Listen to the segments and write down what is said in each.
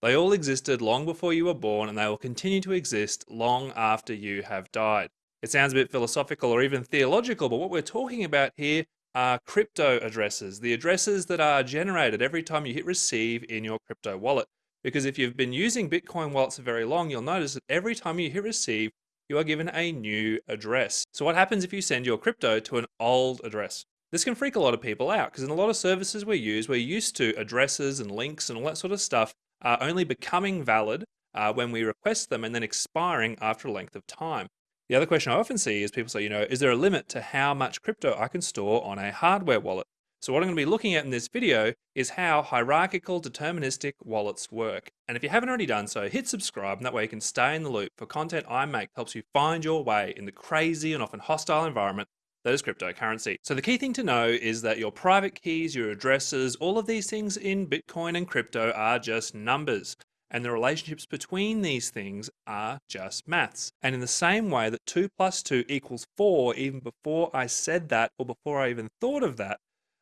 They all existed long before you were born and they will continue to exist long after you have died. It sounds a bit philosophical or even theological, but what we're talking about here are crypto addresses, the addresses that are generated every time you hit receive in your crypto wallet. Because if you've been using Bitcoin wallets for very long, you'll notice that every time you hit receive, you are given a new address. So what happens if you send your crypto to an old address? This can freak a lot of people out because in a lot of services we use, we're used to addresses and links and all that sort of stuff uh, only becoming valid uh, when we request them and then expiring after a length of time. The other question I often see is people say, you know, is there a limit to how much crypto I can store on a hardware wallet? So what I'm going to be looking at in this video is how hierarchical deterministic wallets work. And if you haven't already done so, hit subscribe and that way you can stay in the loop for content I make helps you find your way in the crazy and often hostile environment that is cryptocurrency. So the key thing to know is that your private keys, your addresses, all of these things in Bitcoin and crypto are just numbers and the relationships between these things are just maths. And in the same way that 2 plus 2 equals 4, even before I said that or before I even thought of that,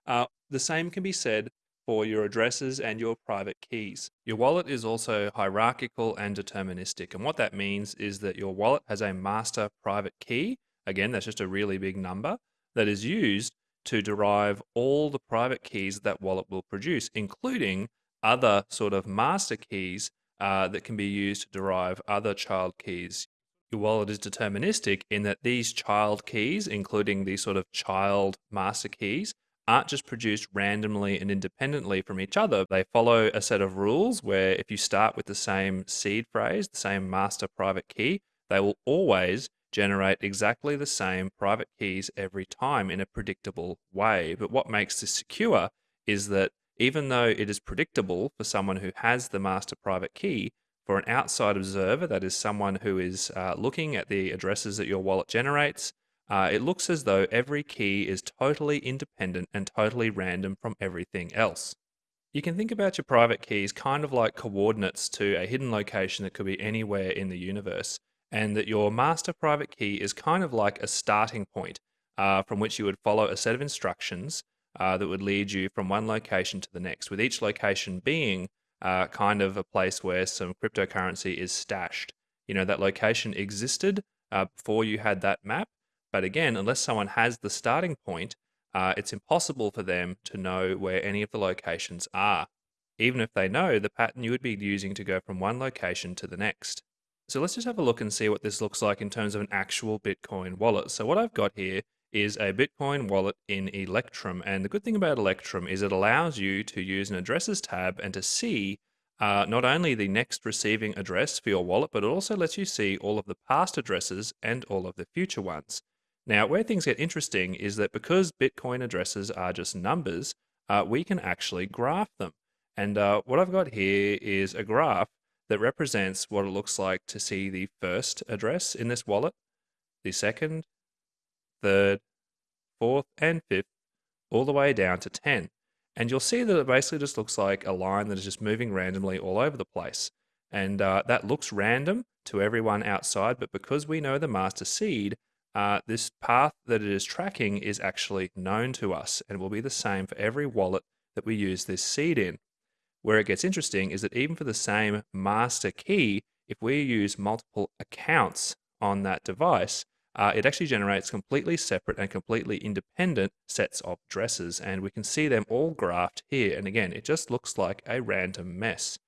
uh, the same can be said for your addresses and your private keys. Your wallet is also hierarchical and deterministic. And what that means is that your wallet has a master private key. Again, that's just a really big number that is used to derive all the private keys that wallet will produce, including other sort of master keys uh, that can be used to derive other child keys. Your wallet is deterministic in that these child keys, including these sort of child master keys, aren't just produced randomly and independently from each other. They follow a set of rules where if you start with the same seed phrase, the same master private key, they will always generate exactly the same private keys every time in a predictable way. But what makes this secure is that even though it is predictable for someone who has the master private key, for an outside observer, that is someone who is uh, looking at the addresses that your wallet generates, uh, it looks as though every key is totally independent and totally random from everything else. You can think about your private keys kind of like coordinates to a hidden location that could be anywhere in the universe, and that your master private key is kind of like a starting point uh, from which you would follow a set of instructions uh, that would lead you from one location to the next, with each location being uh, kind of a place where some cryptocurrency is stashed. You know, that location existed uh, before you had that map, but again, unless someone has the starting point, uh, it's impossible for them to know where any of the locations are, even if they know the pattern you would be using to go from one location to the next. So let's just have a look and see what this looks like in terms of an actual Bitcoin wallet. So what I've got here is a Bitcoin wallet in Electrum. And the good thing about Electrum is it allows you to use an addresses tab and to see uh, not only the next receiving address for your wallet, but it also lets you see all of the past addresses and all of the future ones. Now, where things get interesting is that because Bitcoin addresses are just numbers, uh, we can actually graph them. And uh, what I've got here is a graph that represents what it looks like to see the first address in this wallet, the second, third, fourth, and fifth, all the way down to 10. And you'll see that it basically just looks like a line that is just moving randomly all over the place. And uh, that looks random to everyone outside, but because we know the master seed, uh, this path that it is tracking is actually known to us and will be the same for every wallet that we use this seed in. Where it gets interesting is that even for the same master key, if we use multiple accounts on that device, uh, it actually generates completely separate and completely independent sets of addresses. And we can see them all graphed here. And again, it just looks like a random mess.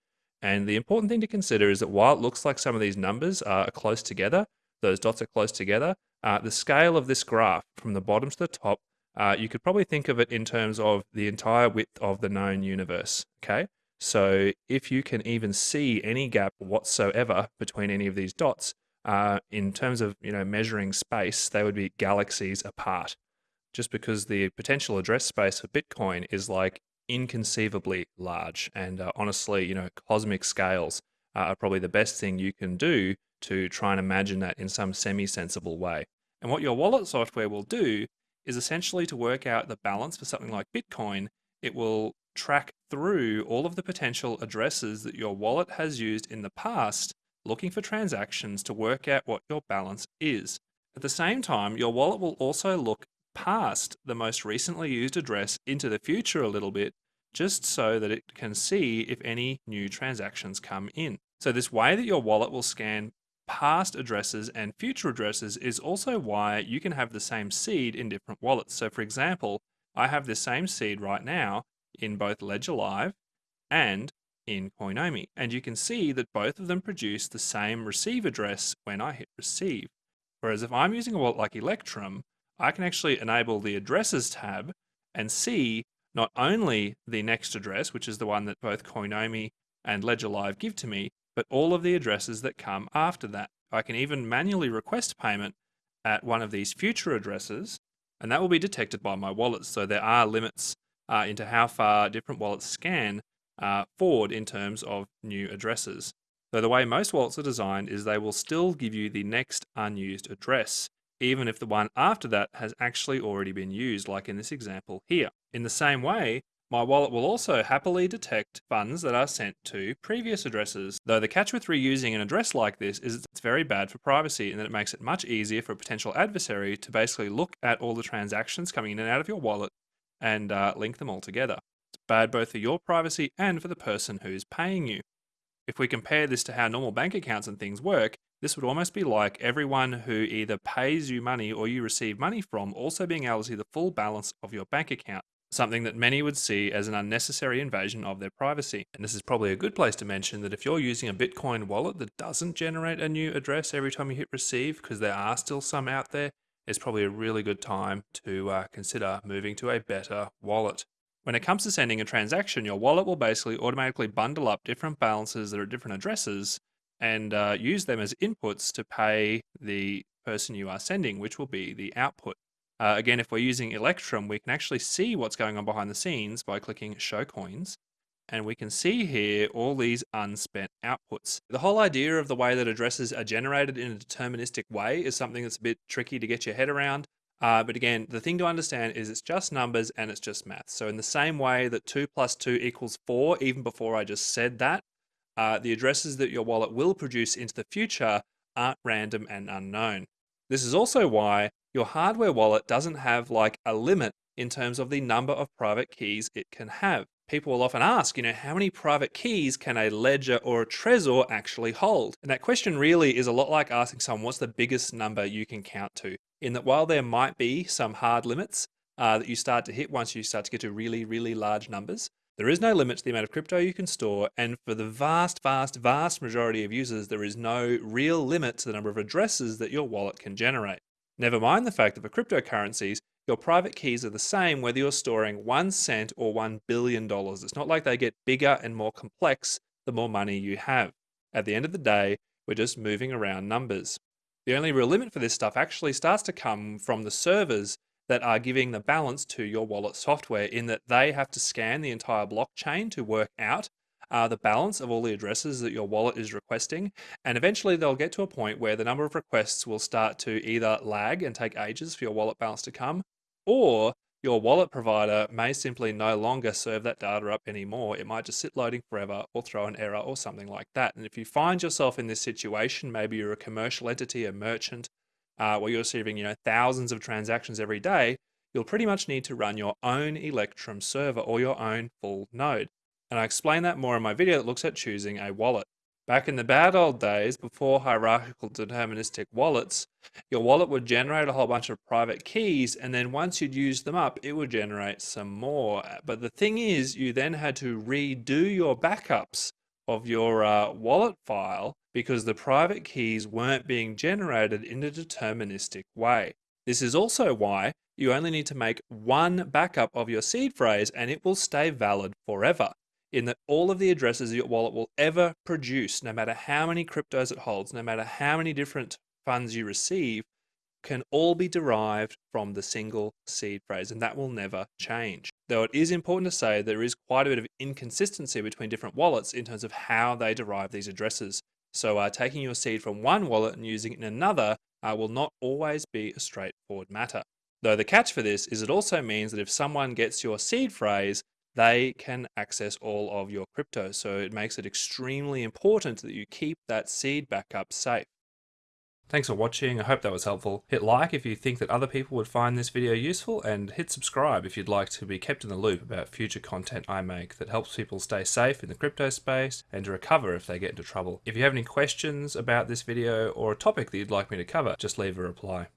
And the important thing to consider is that while it looks like some of these numbers are close together, those dots are close together, uh, the scale of this graph from the bottom to the top, uh, you could probably think of it in terms of the entire width of the known universe. Okay. So if you can even see any gap whatsoever between any of these dots, uh, in terms of you know measuring space, they would be galaxies apart. Just because the potential address space for Bitcoin is like inconceivably large, and uh, honestly, you know, cosmic scales are probably the best thing you can do to try and imagine that in some semi-sensible way. And what your wallet software will do is essentially to work out the balance for something like Bitcoin, it will track through all of the potential addresses that your wallet has used in the past looking for transactions to work out what your balance is. At the same time, your wallet will also look past the most recently used address into the future a little bit just so that it can see if any new transactions come in. So this way that your wallet will scan past addresses and future addresses is also why you can have the same seed in different wallets. So for example, I have the same seed right now in both Ledger Live and in Coinomi. And you can see that both of them produce the same receive address when I hit receive. Whereas if I'm using a wallet like Electrum, I can actually enable the addresses tab and see not only the next address, which is the one that both Coinomi and Ledger Live give to me, but all of the addresses that come after that. I can even manually request payment at one of these future addresses, and that will be detected by my wallet. So there are limits uh, into how far different wallets scan uh, forward in terms of new addresses. So the way most wallets are designed is they will still give you the next unused address, even if the one after that has actually already been used, like in this example here. In the same way, my wallet will also happily detect funds that are sent to previous addresses, though the catch with reusing an address like this is it's very bad for privacy in that it makes it much easier for a potential adversary to basically look at all the transactions coming in and out of your wallet and uh, link them all together. It's bad both for your privacy and for the person who's paying you. If we compare this to how normal bank accounts and things work, this would almost be like everyone who either pays you money or you receive money from also being able to see the full balance of your bank account, something that many would see as an unnecessary invasion of their privacy. And this is probably a good place to mention that if you're using a Bitcoin wallet that doesn't generate a new address every time you hit receive, because there are still some out there, it's probably a really good time to uh, consider moving to a better wallet. When it comes to sending a transaction, your wallet will basically automatically bundle up different balances that are at different addresses and uh, use them as inputs to pay the person you are sending, which will be the output. Uh, again, if we're using Electrum, we can actually see what's going on behind the scenes by clicking Show Coins. And we can see here all these unspent outputs. The whole idea of the way that addresses are generated in a deterministic way is something that's a bit tricky to get your head around. Uh, but again, the thing to understand is it's just numbers and it's just math. So in the same way that 2 plus 2 equals 4, even before I just said that, uh, the addresses that your wallet will produce into the future aren't random and unknown. This is also why your hardware wallet doesn't have like a limit in terms of the number of private keys it can have. People will often ask, you know, how many private keys can a ledger or a Trezor actually hold? And that question really is a lot like asking someone, what's the biggest number you can count to? In that while there might be some hard limits uh, that you start to hit once you start to get to really, really large numbers, there is no limit to the amount of crypto you can store, and for the vast, vast, vast majority of users, there is no real limit to the number of addresses that your wallet can generate. Never mind the fact that for cryptocurrencies, your private keys are the same whether you're storing one cent or one billion dollars. It's not like they get bigger and more complex the more money you have. At the end of the day, we're just moving around numbers. The only real limit for this stuff actually starts to come from the servers that are giving the balance to your wallet software in that they have to scan the entire blockchain to work out uh, the balance of all the addresses that your wallet is requesting. And eventually they'll get to a point where the number of requests will start to either lag and take ages for your wallet balance to come, or your wallet provider may simply no longer serve that data up anymore. It might just sit loading forever or throw an error or something like that. And if you find yourself in this situation, maybe you're a commercial entity, a merchant, uh, where you're receiving you know thousands of transactions every day, you'll pretty much need to run your own Electrum server or your own full node. And I explain that more in my video that looks at choosing a wallet. Back in the bad old days, before hierarchical deterministic wallets, your wallet would generate a whole bunch of private keys, and then once you'd used them up, it would generate some more. But the thing is, you then had to redo your backups of your uh, wallet file because the private keys weren't being generated in a deterministic way. This is also why you only need to make one backup of your seed phrase and it will stay valid forever. In that all of the addresses your wallet will ever produce, no matter how many cryptos it holds, no matter how many different funds you receive, can all be derived from the single seed phrase, and that will never change. Though it is important to say there is quite a bit of inconsistency between different wallets in terms of how they derive these addresses. So uh, taking your seed from one wallet and using it in another uh, will not always be a straightforward matter. Though the catch for this is it also means that if someone gets your seed phrase, they can access all of your crypto. So it makes it extremely important that you keep that seed backup safe. Thanks for watching, I hope that was helpful. Hit like if you think that other people would find this video useful, and hit subscribe if you'd like to be kept in the loop about future content I make that helps people stay safe in the crypto space and to recover if they get into trouble. If you have any questions about this video or a topic that you'd like me to cover, just leave a reply.